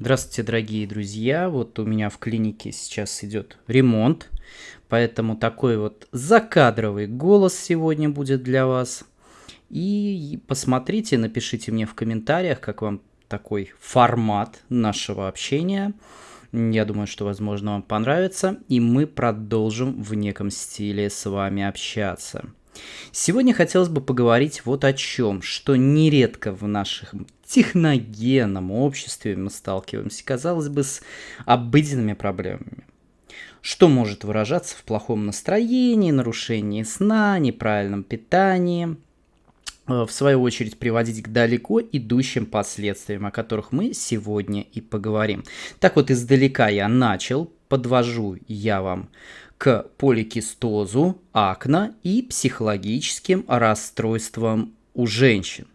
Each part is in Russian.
Здравствуйте, дорогие друзья. Вот у меня в клинике сейчас идет ремонт, поэтому такой вот закадровый голос сегодня будет для вас. И посмотрите, напишите мне в комментариях, как вам такой формат нашего общения. Я думаю, что, возможно, вам понравится, и мы продолжим в неком стиле с вами общаться. Сегодня хотелось бы поговорить вот о чем, что нередко в нашем техногенном обществе мы сталкиваемся, казалось бы, с обыденными проблемами. Что может выражаться в плохом настроении, нарушении сна, неправильном питании, э, в свою очередь приводить к далеко идущим последствиям, о которых мы сегодня и поговорим. Так вот, издалека я начал, подвожу я вам к поликистозу, акне и психологическим расстройствам у женщин.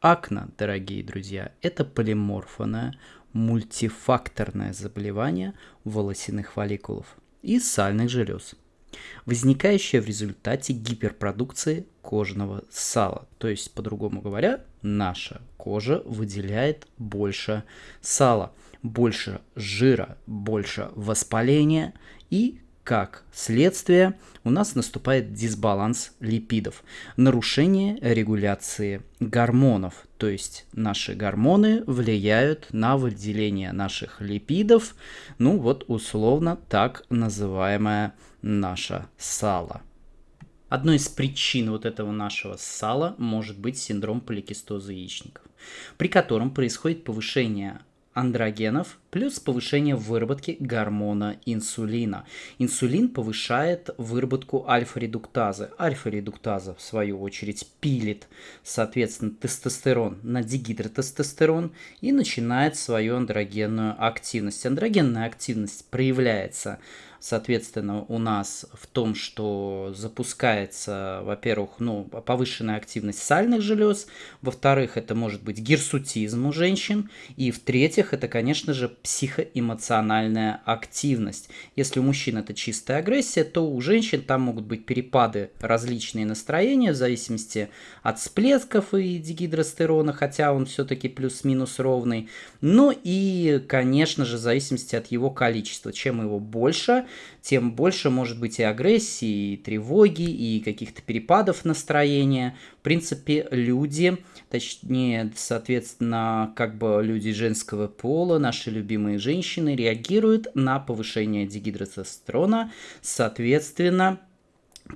Акне, дорогие друзья, это полиморфное, мультифакторное заболевание волосяных фолликулов и сальных желез – возникающая в результате гиперпродукции кожного сала. То есть, по-другому говоря, наша кожа выделяет больше сала, больше жира, больше воспаления и как следствие, у нас наступает дисбаланс липидов, нарушение регуляции гормонов, то есть наши гормоны влияют на выделение наших липидов, ну вот условно так называемое наше сало. Одной из причин вот этого нашего сала может быть синдром поликистоза яичников, при котором происходит повышение андрогенов плюс повышение выработки гормона инсулина. Инсулин повышает выработку альфа-редуктазы. Альфа-редуктаза, в свою очередь, пилит, соответственно, тестостерон на дигидротестостерон и начинает свою андрогенную активность. Андрогенная активность проявляется соответственно, у нас в том, что запускается, во-первых, ну, повышенная активность сальных желез, во-вторых, это может быть гирсутизм у женщин, и в-третьих, это, конечно же, психоэмоциональная активность. Если у мужчин это чистая агрессия, то у женщин там могут быть перепады различные настроения в зависимости от всплесков и дигидростерона, хотя он все-таки плюс-минус ровный. Ну и, конечно же, в зависимости от его количества. Чем его больше, тем больше может быть и агрессии, и тревоги, и каких-то перепадов настроения. В принципе, люди, точнее, соответственно, как бы люди женского пола, наши любимые женщины, реагируют на повышение дигидротестерона, соответственно,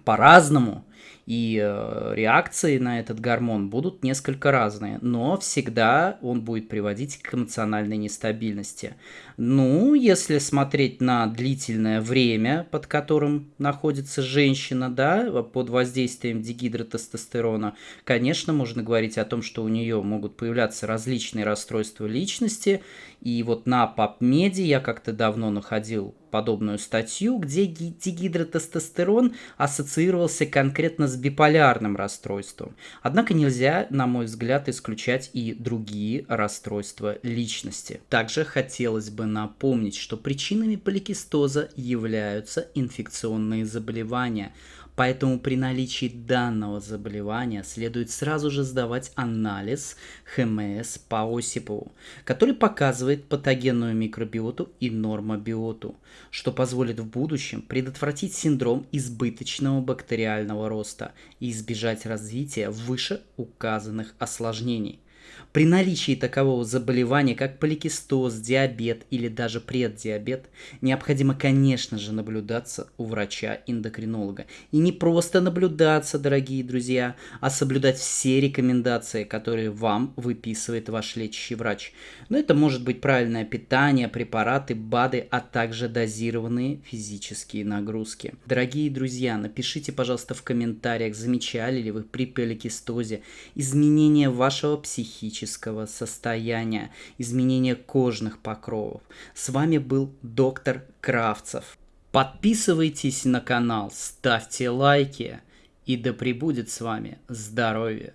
по-разному и э, реакции на этот гормон будут несколько разные, но всегда он будет приводить к эмоциональной нестабильности. Ну, если смотреть на длительное время, под которым находится женщина, да, под воздействием дигидротестостерона, конечно, можно говорить о том, что у нее могут появляться различные расстройства личности, и вот на PubMed я как-то давно находил подобную статью, где дигидротестостерон ассоциировался конкретно с биполярным расстройством. Однако нельзя, на мой взгляд, исключать и другие расстройства личности. Также хотелось бы напомнить, что причинами поликистоза являются инфекционные заболевания – Поэтому при наличии данного заболевания следует сразу же сдавать анализ ХМС по Осипову, который показывает патогенную микробиоту и нормобиоту, что позволит в будущем предотвратить синдром избыточного бактериального роста и избежать развития вышеуказанных осложнений. При наличии такового заболевания, как поликистоз, диабет или даже преддиабет, необходимо, конечно же, наблюдаться у врача-эндокринолога. И не просто наблюдаться, дорогие друзья, а соблюдать все рекомендации, которые вам выписывает ваш лечащий врач. Но это может быть правильное питание, препараты, БАДы, а также дозированные физические нагрузки. Дорогие друзья, напишите, пожалуйста, в комментариях, замечали ли вы при поликистозе изменения вашего психического физического состояния, изменения кожных покровов. С вами был доктор Кравцев. Подписывайтесь на канал, ставьте лайки и да пребудет с вами здоровье.